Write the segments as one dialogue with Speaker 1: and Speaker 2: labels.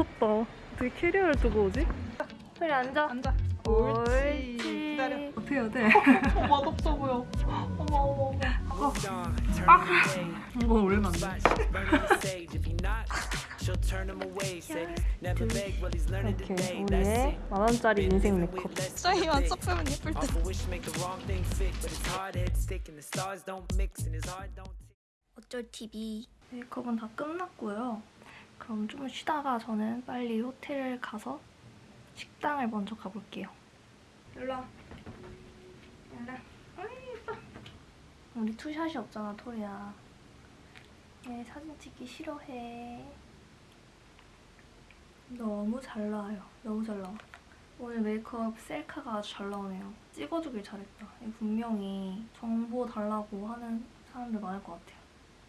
Speaker 1: 미쳤다. 어떻게 캐리어를 두고 오지? 소리 앉아.
Speaker 2: 앉아.
Speaker 1: 옳지.
Speaker 2: 기다려.
Speaker 1: 어떻게 해야 돼?
Speaker 2: 어, 맛없어 보여. 어머 어머 어머.
Speaker 1: 이거 올리면 안 돼. 이렇게 우리의 만원짜리 인생 메이크업.
Speaker 2: 저희만 섞으면 예쁠 듯.
Speaker 3: 어쩔 TV
Speaker 1: 메이크업은 다 끝났고요. 그럼 좀 쉬다가 저는 빨리 호텔을 가서 식당을 먼저 가볼게요. 일로 와. 일로 와. 아이, 예뻐. 우리 투샷이 없잖아, 토리야. 얘 사진 찍기 싫어해. 너무 잘 나와요. 너무 잘 나와. 오늘 메이크업 셀카가 아주 잘 나오네요. 찍어주길 잘했다. 분명히 정보 달라고 하는 사람들 많을 것 같아요.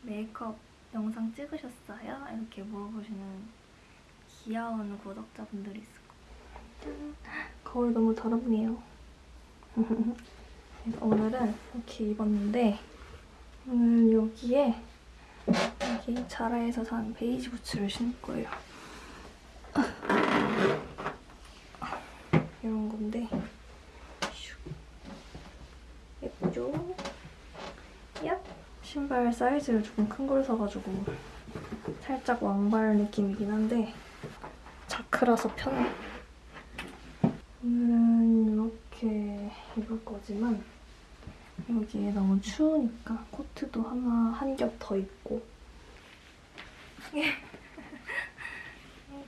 Speaker 1: 메이크업 영상 찍으셨어요? 이렇게 물어보시는 귀여운 구독자분들이 있을 거예요. 짠! 거울 너무 더럽네요. 그래서 오늘은 이렇게 입었는데 오늘 여기에 여기 자라에서 산 베이지 부츠를 신을 거예요. 이런 건데 슉. 예쁘죠? 얍! 신발 사이즈를 조금 큰 걸 사가지고 살짝 왕발 느낌이긴 한데 자크라서 편해. 오늘은 이렇게 입을 거지만 여기에 너무 추우니까 코트도 하나 한 겹 더 입고. 아이고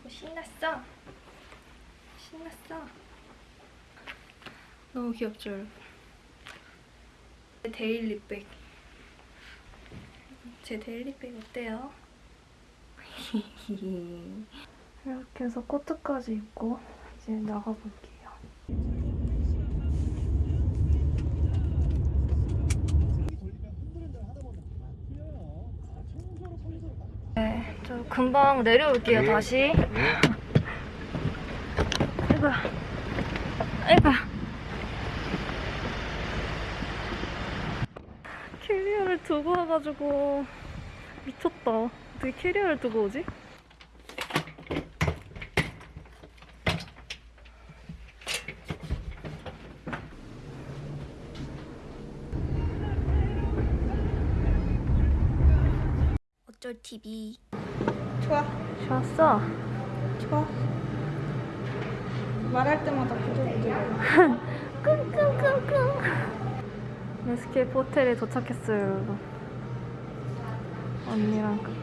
Speaker 1: 신났어. 신났어. 너무 귀엽죠 여러분? daily bag 제 daily bag 어때요? 이렇게 해서 코트까지 입고 이제 나가볼게요. 네, 저 금방 내려올게요, 다시. 아이고, 아이고. 캐리어를 두고 와가지고 미쳤다. 어떻게 캐리어를 두고 오지?
Speaker 3: 어쩔 TV
Speaker 2: 좋아.
Speaker 1: 좋았어.
Speaker 2: 좋아. 말할 때마다 부들부들.
Speaker 1: 끙끙끙끙. 에스케이프 호텔에 도착했어요, 여러분. 언니랑 같이.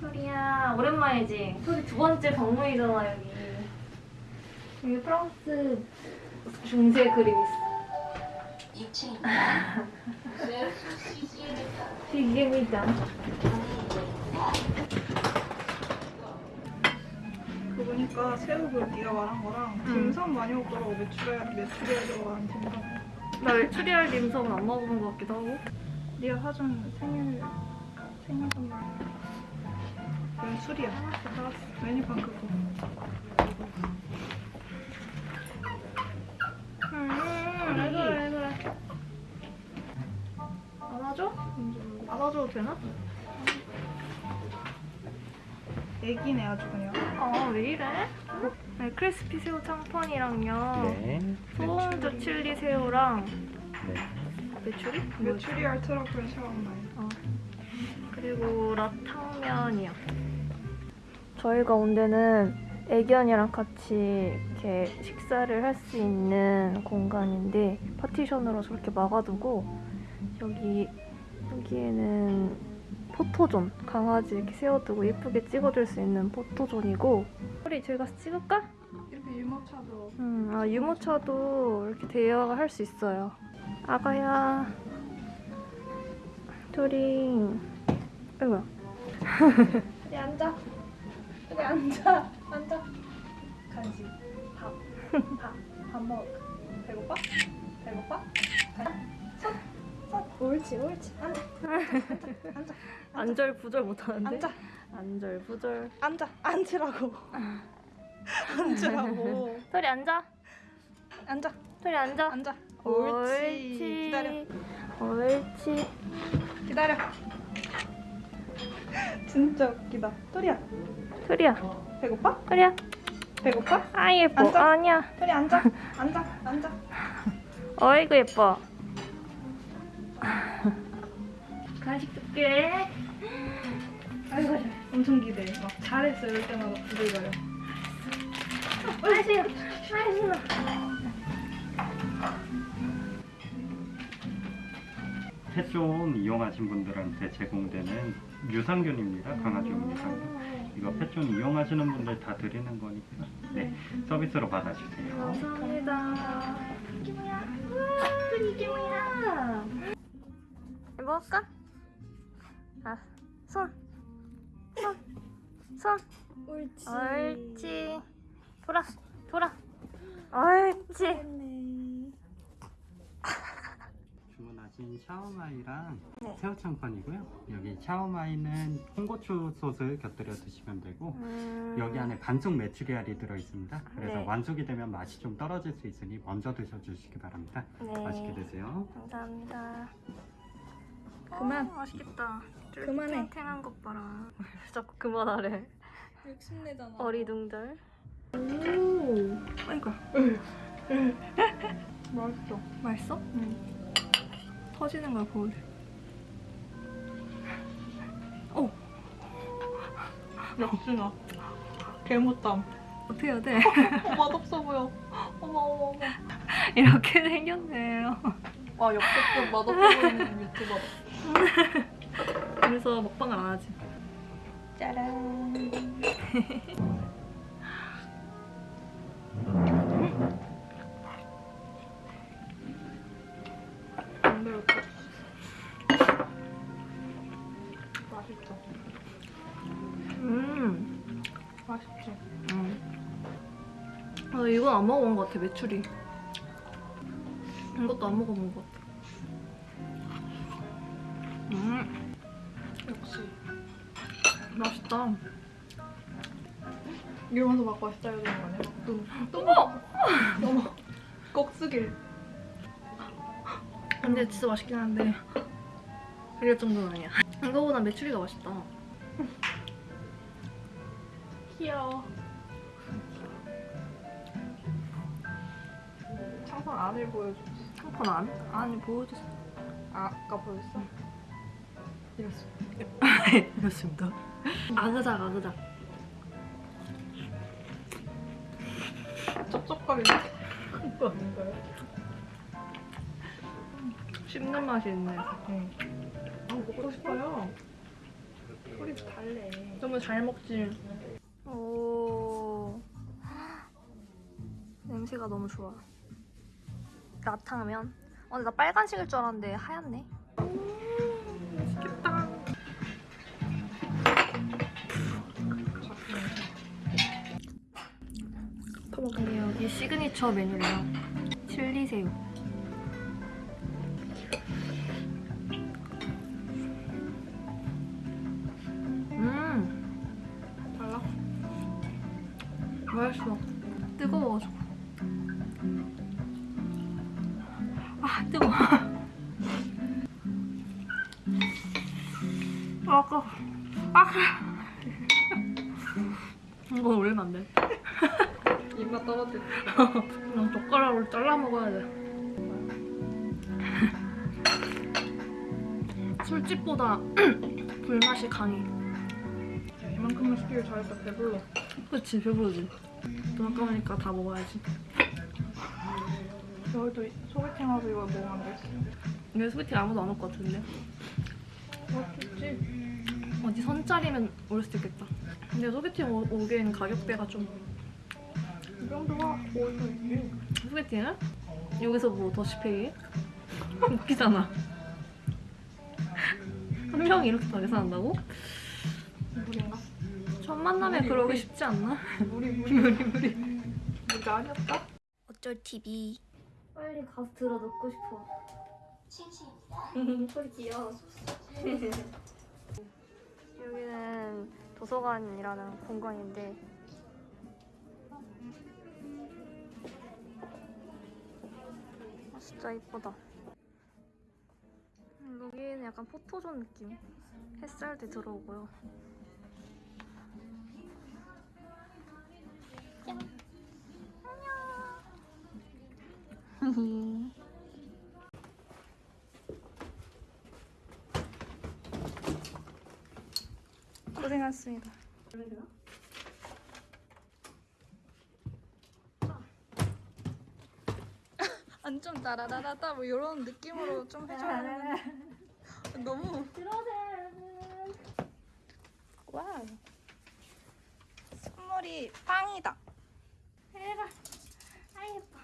Speaker 1: 소리야, 오랜만이지? 소리 두 번째 방문이잖아, 여기. 여기 프랑스 중세 그림 있어. 시계미장.
Speaker 2: 그 보니까 새우 그 네가 말한 거랑 딤섬 많이 먹더라고 메추리알 메추리알 들어간 딤섬.
Speaker 1: 나 메추리알 딤섬은 안 먹어본 것 같기도 하고.
Speaker 2: 네가 사준 생일 생일 선물. 이건 술이야. 알았어. 메뉴판 그거.
Speaker 1: 음, 왜 그래, 왜 그래. 안아줘? 안아줘도 되나?
Speaker 2: 애기네 아주 그냥.
Speaker 1: 아, 왜 이래? 네, crispy 새우 창펀이랑요.
Speaker 4: 네.
Speaker 1: 소원조 칠리 새우랑
Speaker 4: 네.
Speaker 1: 메추리?
Speaker 2: 메추리 알 트러플 샤워마이.
Speaker 1: 어. 그리고 라탕면이요. 저희가 온 데는 애견이랑 같이 이렇게 식사를 할 수 있는 공간인데 파티션으로 저렇게 막아두고 여기 여기에는 포토존 강아지 이렇게 세워두고 예쁘게 찍어줄 수 있는 포토존이고 우리 저희 가서 찍을까?
Speaker 2: 이렇게 유모차도
Speaker 1: 음, 아 유모차도 이렇게 대여가 할수 있어요. 아가야, 토링, 아이고야.
Speaker 2: 여기 앉아. 여기 앉아. 앉아. 간식. 밥. 밥. 밥 먹을까? 배고파? 배고파? 손. 옳지, 옳지. 앉아. 앉아.
Speaker 1: 안절부절 못하는데?
Speaker 2: 앉아.
Speaker 1: 안절부절.
Speaker 2: 앉아. 앉으라고. 앉으라고.
Speaker 1: 토리 앉아.
Speaker 2: 앉아.
Speaker 1: 토리 앉아.
Speaker 2: 앉아.
Speaker 1: 옳지.
Speaker 2: 옳지. 기다려.
Speaker 1: 옳지.
Speaker 2: 기다려. 진짜 웃기다. 토리야,
Speaker 1: 토리야,
Speaker 2: 배고파?
Speaker 1: 토리야.
Speaker 2: 배고파?
Speaker 1: 아 예뻐.
Speaker 2: 앉아.
Speaker 1: 아니야.
Speaker 2: 토리 앉아. 앉아. 앉아.
Speaker 1: 어이구 예뻐. 간식 줄게.
Speaker 2: 아이고, 엄청 기대해. 막 잘했어 이럴 때마다 부들거려.
Speaker 1: 아이고, 아이고.
Speaker 4: 펫존 이용하신 분들한테 제공되는 유산균입니다. 강아지용 유산균. 이거 펫존 이용하시는 분들 다 드리는 거니까 네 서비스로 받아주세요.
Speaker 1: 감사합니다. 이게 뭐야? 이게 뭐야? 먹을까? 아, 손. 손. 손.
Speaker 3: 옳지.
Speaker 1: 옳지. 돌아. 돌아. 옳지.
Speaker 4: 주문하신 샤오마이랑
Speaker 1: 네.
Speaker 4: 새우 창판이고요. 여기 샤오마이는 홍고추 소스 곁들여 드시면 되고
Speaker 1: 음...
Speaker 4: 여기 안에 반숙 메추리알이 들어 있습니다. 그래서
Speaker 1: 네.
Speaker 4: 완숙이 되면 맛이 좀 떨어질 수 있으니 먼저 드셔 주시기 바랍니다.
Speaker 1: 네.
Speaker 4: 맛있게 드세요.
Speaker 1: 감사합니다.
Speaker 2: 그만.
Speaker 1: 어, 맛있겠다.
Speaker 2: 그만해.
Speaker 1: 탱탱한 것 봐라. 자꾸 그만하래.
Speaker 3: 욕심내잖아.
Speaker 1: 어리둥절.
Speaker 2: 오. 아이고. 맛있어.
Speaker 1: 맛있어? 응. 터지는 걸 보여줘. 오!
Speaker 2: 역시나. 개못담.
Speaker 1: 어떻게 해야 돼?
Speaker 2: 어, 맛없어 보여. 어머 어머 어머.
Speaker 1: 이렇게 생겼네요.
Speaker 2: 와 역대급 맛없어 보이는 유튜버.
Speaker 1: 그래서 먹방을 안 하지.
Speaker 2: 짜란.
Speaker 1: 음.
Speaker 2: 맛있지.
Speaker 1: 음. 아, 이건 안 먹어본 것 같아, 메추리. 이것도 안 먹어본 것 같아. 맛있다.
Speaker 2: 이러면서 막 맛있다 해야 되는 거 아니야? 또, 또 먹어. 어머. 꼭 쓰길.
Speaker 1: 근데 진짜 맛있긴 한데 그럴 정도는 아니야. 이거보다 메추리가 맛있다.
Speaker 2: 귀여워. 창판 안을 보여줘.
Speaker 1: 한판 안? 아니 보여줬어.
Speaker 2: 아, 아까 보였어? 이랬어.
Speaker 1: 이렇습니다. 아그작 아그작.
Speaker 2: 쩝쩝거리는 거 아닌가요?
Speaker 1: 씹는 맛이 있네.
Speaker 2: 응. 아, 먹고 싶어요. 소리 달래.
Speaker 1: 너무 잘 먹지. 오. 냄새가 너무 좋아. 라탕면. 어, 근데 나 빨간색일 줄 알았는데 하얗네. 여기 시그니처 메뉴래요. 칠리새우. 음,
Speaker 2: 달라?
Speaker 1: 맛있어. 뜨거워가지고. 아, 뜨거워. 아, 아까. 아, 이거 올리면 안 돼.
Speaker 2: 입맛 떨어질
Speaker 1: 그냥 젓가락으로 잘라 먹어야 돼. 술집보다 불맛이 강해.
Speaker 2: 이만큼만 시키길 잘했다. 배불러.
Speaker 1: 그치, 배부르지. 돈 아까우니까 다 먹어야지.
Speaker 2: 여기도 소개팅 하고 이거 먹으면 안 됐어.
Speaker 1: 근데 소개팅 아무도 안 올 것 같은데.
Speaker 2: 맛있지?
Speaker 1: 어디 선짜리면 올 수도 있겠다. 근데 소개팅 오, 오기엔 가격대가
Speaker 2: 좀이 정도가 있지.
Speaker 1: 소개팅을? 여기서 뭐 더시페이? 웃기잖아. 한 명이 이렇게 다 계산한다고?
Speaker 2: 물인가?
Speaker 1: 첫 만남에 그러기. 쉽지 않나?
Speaker 2: 물이 물이
Speaker 1: 무리 무리.
Speaker 2: 물이 아니었다?
Speaker 3: 어쩔 TV.
Speaker 1: 빨리 가서 들어 넣고 싶어. 소리 귀여워. 여기는 도서관이라는 공간인데 진짜 이쁘다. 약간 포토존 느낌. 햇살도 들어오고요. 짠. 안녕. 고생하셨습니다.
Speaker 3: 안좀 따라라라따 뭐 이런 느낌으로 좀 해줘야 되는데. 너무
Speaker 1: 들어오세요, 여러분.
Speaker 3: 와우. 선물이 빵이다
Speaker 1: 대박. 아 예뻐.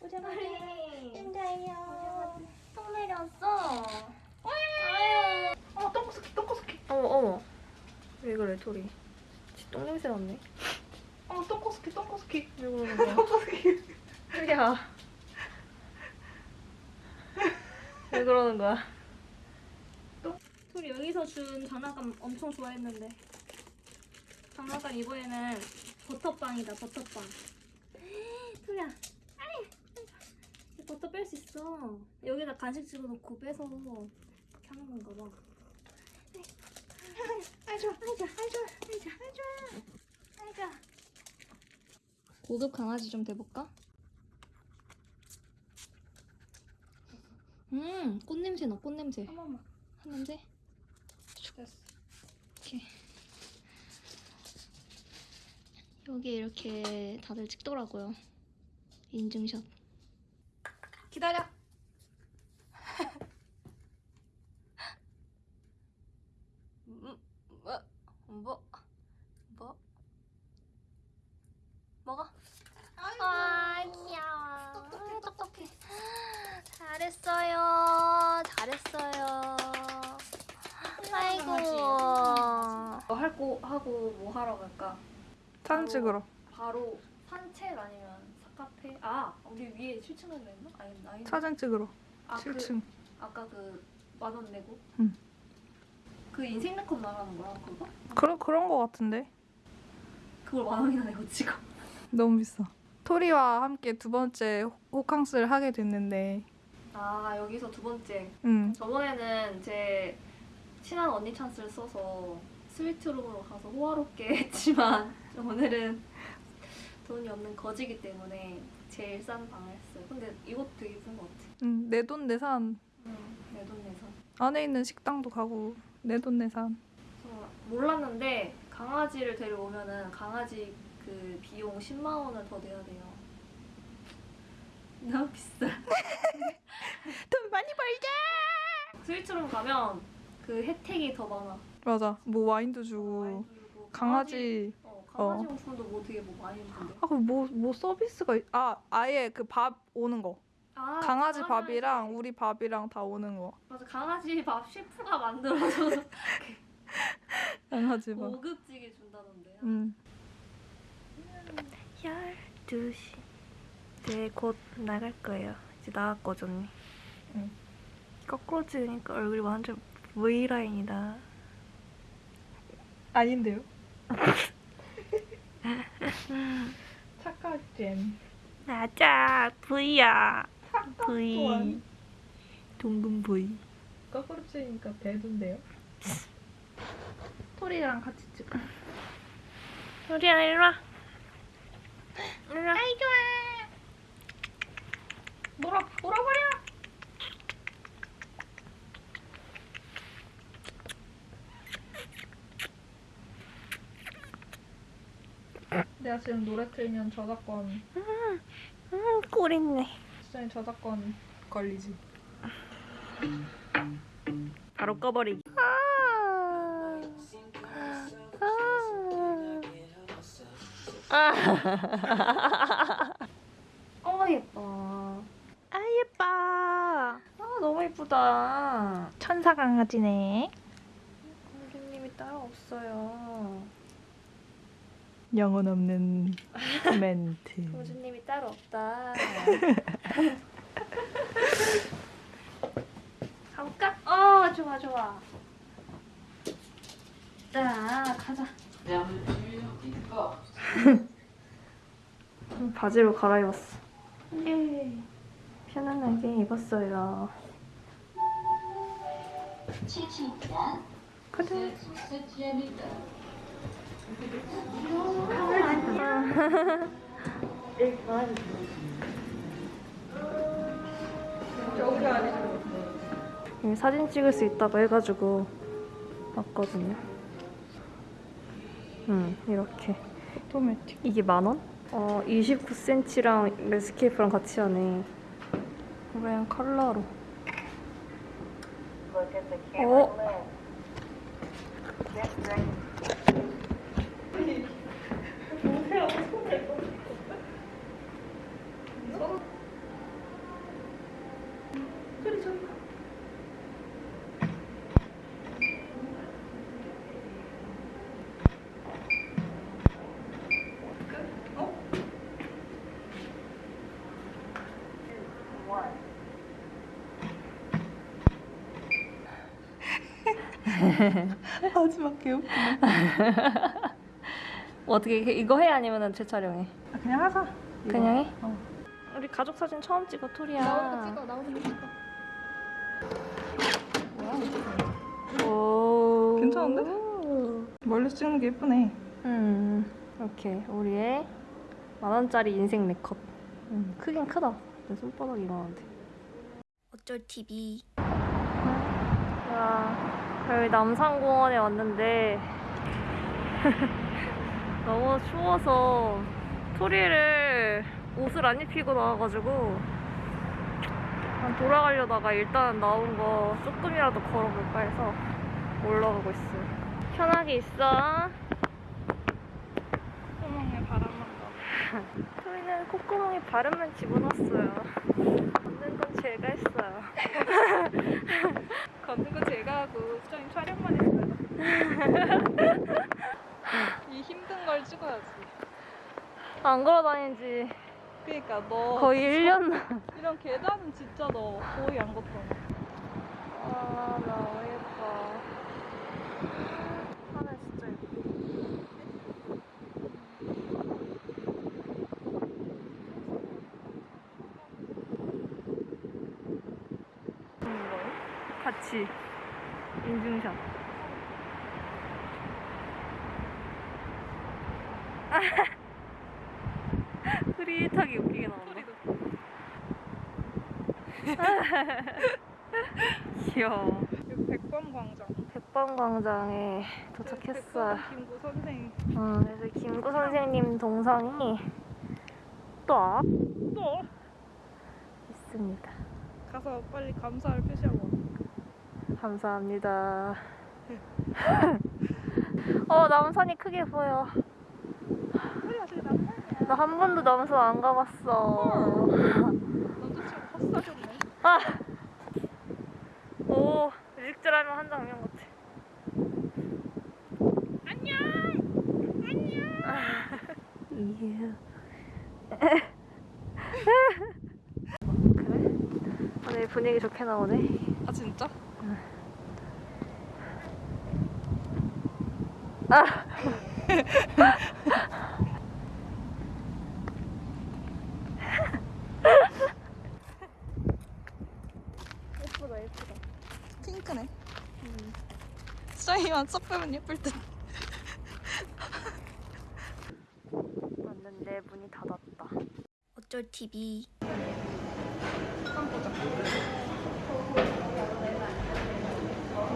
Speaker 1: 오자마자 인자예요. 똥 내렸어. 아유.
Speaker 2: 어 똥꼬스키 똥꼬스키.
Speaker 1: 어머 어머. 토리? 똥 냄새 났네.
Speaker 2: 어 똥꼬스키 똥꼬스키.
Speaker 1: 왜 그러는 거야?
Speaker 2: 똥꼬스키.
Speaker 1: 토리야. 왜 그러는 거야? 토리 여기서 준 장난감 엄청 좋아했는데. 장난감 이번에는 버터빵이다 버터빵. 아이. 버터 뺄 수 있어. 여기다 간식 집어넣고 빼서 이렇게 하는 건가 봐. 아이 좋아, 아이 좋아, 아이 좋아, 아이 좋아, 아이 좋아, 아이 좋아. 고급 강아지 좀 돼볼까? 음, 꽃냄새 나, 꽃냄새.
Speaker 2: 한 번만.
Speaker 1: 한 냄새?
Speaker 2: 됐어.
Speaker 1: 이렇게. 여기 이렇게 다들 찍더라고요. 인증샷. 기다려. 음, 뭐, 뭐, 뭐, 먹어. 아, 귀여워. 똑똑해. 잘했어요. 잘했어요. 아이고. 할거 하고 뭐 하러 갈까?
Speaker 2: 사진 찍으러.
Speaker 1: 바로 산책 아니면 사카페? 아, 우리 위에 7층 가기로 했나? 아니, 아니.
Speaker 2: 사진 찍으러.
Speaker 1: 아, 그,
Speaker 2: 7층.
Speaker 1: 아까 그 만 원 내고?
Speaker 2: 응.
Speaker 1: 그 인생 네컷 나가는 거야, 그거?
Speaker 2: 그런 그런 거 같은데.
Speaker 1: 그걸 만 원이나 내고 찍어.
Speaker 2: 너무 비싸. 토리와 함께 두 번째 호- 호캉스를 하게 됐는데,
Speaker 1: 아, 여기서 두 번째.
Speaker 2: 음,
Speaker 1: 저번에는 제 친한 언니 찬스를 써서 스위트룸으로 가서 호화롭게 했지만 오늘은 돈이 없는 거지기 때문에 제일 싼 방을 했어요. 근데 이것도 되게 예쁜 것 같아.
Speaker 2: 음 내돈 내산
Speaker 1: 응, 내 돈 내서.
Speaker 2: 안에 있는 식당도 가고 내돈 내산.
Speaker 1: 저 몰랐는데 강아지를 데려오면은 강아지 그 비용 10만 원을 더 내야 돼요. 너무 비싸.
Speaker 2: 돈 많이 벌자.
Speaker 1: 스위트룸 가면 그 혜택이 더 많아.
Speaker 2: 맞아. 뭐 와인도 주고
Speaker 1: 와인 주고
Speaker 2: 강아지.
Speaker 1: 어, 강아지 용품도 뭐 되게 뭐 많이 주는데.
Speaker 2: 아, 그뭐뭐 서비스가 있... 아 아예 그 밥 오는 거.
Speaker 1: 아,
Speaker 2: 강아지
Speaker 1: 강아지
Speaker 2: 밥이랑 우리 밥이랑 다 오는 거.
Speaker 1: 맞아 강아지 밥 셰프가 만들어서
Speaker 2: 강아지 밥.
Speaker 1: 고급지게 준다던데.
Speaker 2: 음.
Speaker 1: 12시. 이제 곧 나갈 거예요. 이제 나갔거든요.
Speaker 2: 응.
Speaker 1: 거꾸로 찍으니까 얼굴이 완전 V라인이다.
Speaker 2: 아닌데요? 착하잼.
Speaker 1: 맞아, V야.
Speaker 2: 또한.
Speaker 1: 동금 V.
Speaker 2: 거꾸로 치니까 배도인데요? 토리랑 같이 찍어.
Speaker 1: 우리야, 일로 와. 일로 와. 아이, 좋아.
Speaker 2: 놀아, 놀아버려! 내가 지금 노래 틀면 저작권,
Speaker 1: 음, 꿀있네.
Speaker 2: 수정이 저작권 걸리지.
Speaker 1: 바로 꺼버리기. 어 예뻐.
Speaker 2: 아, 예뻐.
Speaker 1: 아 너무 예쁘다.
Speaker 2: 천사 강아지네.
Speaker 1: 공주님이 따로 없어요.
Speaker 2: 영혼 없는 멘트.
Speaker 1: 공주님이 따로 없다. 가볼까? 어 좋아 좋아. 자 가자. 바지로 갈아입었어. 예. 편안하게 입었어요. 그래. 여기 사진 찍을 수 있다고 해가지고 왔거든요. 음, 이렇게.
Speaker 2: 오토매틱.
Speaker 1: 이게 만 원? 어, 29cm랑 레스케이프랑 같이 하네. 그냥 컬러로. 어?
Speaker 2: 마지막 개웃기네.
Speaker 1: 어떻게 이게- 이거 해 아니면은 재촬영해?
Speaker 2: 아, 그냥 하자. 이거.
Speaker 1: 그냥 해?
Speaker 2: 어.
Speaker 1: 우리 가족 사진 처음 찍어 토리야.
Speaker 3: 나오는 거 찍어 나오는 거 찍어.
Speaker 1: 오.
Speaker 2: 괜찮은데? 멀리서 찍는 게 예쁘네.
Speaker 1: 음. 이렇게 우리의 만 원짜리 인생 네컷. 음, 크긴 크다. 내 손바닥 이만한데.
Speaker 5: 어쩔 TV
Speaker 1: 야, 여기 남산공원에 왔는데 너무 추워서 토리를 옷을 안 입히고 나와가지고 한 돌아가려다가 일단 나온 거 조금이라도 걸어볼까 해서 올라가고 있어요. 편하게 있어.
Speaker 2: 콧구멍에 바람만 나.
Speaker 1: 토리는 콧구멍에 바람만 집어넣었어요. 걷는 건 제가 했어요.
Speaker 2: 걷는 거 제가 하고 수정이 촬영만 했어요. 이 힘든 걸 찍어야지.
Speaker 1: 안 걸어 다니지
Speaker 2: 그러니까 너
Speaker 1: 거의 1년
Speaker 2: 이런 계단은 진짜 너 거의 안 걷잖아.
Speaker 1: 아, 나 어이없다. 하늘 진짜 예뻐. 같이 인증샷. 흐릿하게 웃기게 나온다. 귀여워.
Speaker 2: 여기 백범광장.
Speaker 1: 백범광장에 도착했어요.
Speaker 2: 백범 김구 선생.
Speaker 1: 어, 그래서 김구 선생님 동상이
Speaker 2: 또앞또
Speaker 1: 있습니다.
Speaker 2: 가서 빨리 감사를 표시하고 와.
Speaker 1: 감사합니다. 어, 남산이 크게 보여. 나 한 번도 남산 안 가봤어.
Speaker 2: 남자친구 헛사줬네.
Speaker 1: 아! 오, 뮤직드라마 한 장면 같아. 안녕! 안녕! 그래? 오늘 분위기 좋게 나오네.
Speaker 2: 아 진짜?
Speaker 1: 예쁘다, 예쁘다.
Speaker 2: 핑크네. 수정이만 쏙 빼면 예쁠 듯.
Speaker 1: 왔는데 문이 닫았다.
Speaker 5: 어쩔 TV.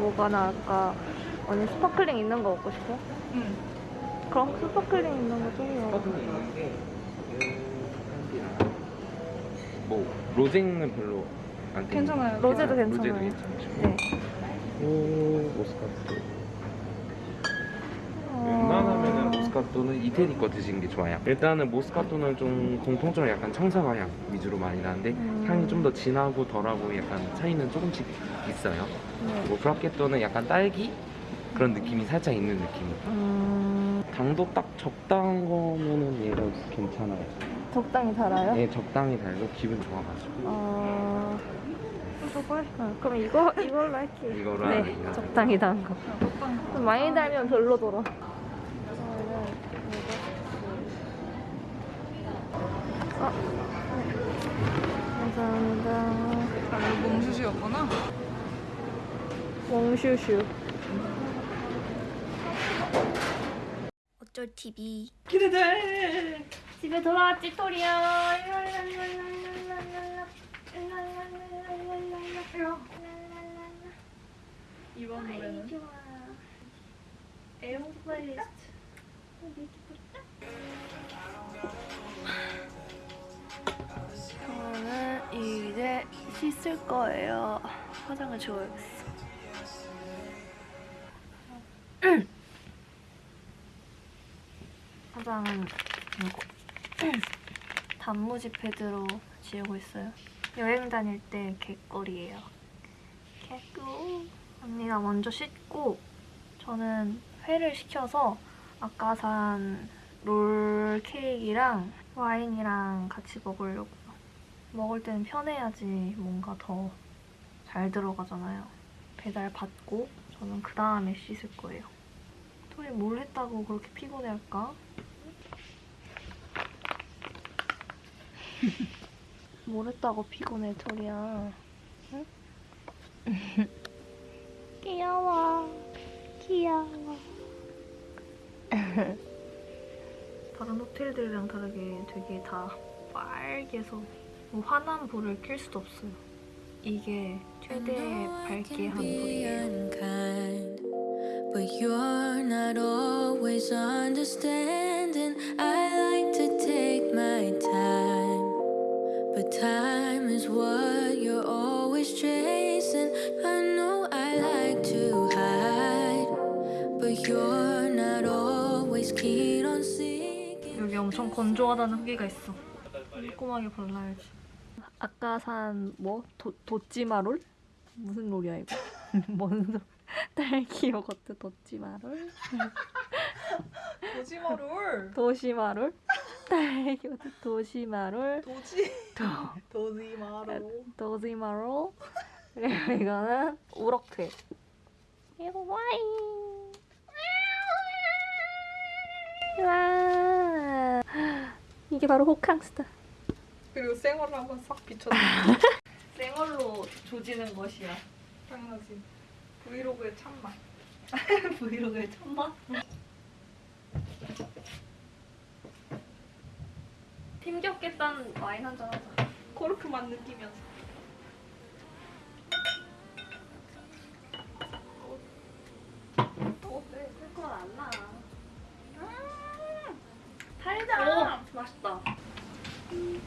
Speaker 1: 뭐가 나을까? 언니 sparkling 있는 거 먹고 싶어?
Speaker 2: 응.
Speaker 1: 그럼 sparkling 있는 거 좀요.
Speaker 6: 뭐 로제는 별로 안.
Speaker 2: 괜찮아요.
Speaker 1: 로제도
Speaker 6: 로제도
Speaker 1: 괜찮아요.
Speaker 6: 괜찮죠.
Speaker 1: 네.
Speaker 6: 오 모스카토.
Speaker 1: 어.
Speaker 6: 웬만하면은 모스카토는 이태리 거 드시는 게 좋아요. 일단은 모스카토는 좀 공통적으로 약간 청사과 향 위주로 많이 나는데
Speaker 1: 음.
Speaker 6: 향이 좀 더 진하고 덜하고 약간 차이는 조금씩 있어요.
Speaker 1: 네.
Speaker 6: 그리고 브라켓토는 약간 딸기 그런 느낌이 살짝 있는 느낌이에요.
Speaker 1: 음,
Speaker 6: 당도 딱 적당한 거면은 얘가 괜찮아요.
Speaker 1: 적당히 달아요?
Speaker 6: 예, 적당히 달고 기분 좋아가지고
Speaker 1: 어. 어, 그럼 이거 이걸로 할게요.
Speaker 6: 이거로
Speaker 1: 네,
Speaker 6: 하는 거.
Speaker 1: 적당히 단 거. 좀 많이 달면 별로더라. 감사합니다.
Speaker 3: 아, 이거 몽슈슈였구나.
Speaker 1: 몽슈슈.
Speaker 5: 어쩔 TV
Speaker 2: 기대돼.
Speaker 1: 집에 돌아왔지 토리야.
Speaker 2: 이번 노래는
Speaker 1: 애용 플레이리스트. 저는 이제 씻을 거예요. 화장을 지워야겠어. 화장은 이거 단무지 패드로 지우고 있어요. 여행 다닐 때 개꿀이에요. 개꿀. 언니가 먼저 씻고 저는 회를 시켜서 아까 산 롤 케이크랑 와인이랑 같이 먹으려고요. 먹을 때는 편해야지 뭔가 더 잘 들어가잖아요. 배달 받고 저는 그 다음에 씻을 거예요. 토리 뭘 했다고 그렇게 피곤해할까? 뭘 했다고 피곤해 토리야? 응? 귀여워, 귀여워. 다른 호텔들이랑 다르게 되게 다 빨개서 뭐 환한 불을 켤 수도 없어요. 이게 최대 밝게 한 불이에요.
Speaker 7: Time is what you're always chasing. I know I like to hide, but you're not always keen on seeking.
Speaker 1: 여기 엄청 건조하다는 후기가 있어. 꼼꼼하게 발라야지. 아까 산 뭐? 도, 도찌마롤? 무슨 롤이야 이거? 뭔 소... 딸기 요거트 도찌마롤?
Speaker 2: 도지마롤.
Speaker 1: 도시마롤? 딸기 요거트 도시마롤?
Speaker 2: 도지.
Speaker 1: 도,
Speaker 2: 도지마롤.
Speaker 1: 도시마롤? 그리고 이거는 우럭회. 이거 와인. 와. 이게 바로 호캉스다.
Speaker 2: 그리고 생얼을 한번 싹 비춰줘.
Speaker 1: 생얼로 조지는 것이야.
Speaker 2: 당연하지. 브이로그의 참맛.
Speaker 1: 브이로그에 천만? 힘겹겠다는 와인 한잔 하자.
Speaker 2: 코르크 맛 느끼면서.
Speaker 1: 어때? 쓸건안 나. 음 달다. 오, 맛있다.
Speaker 7: 음.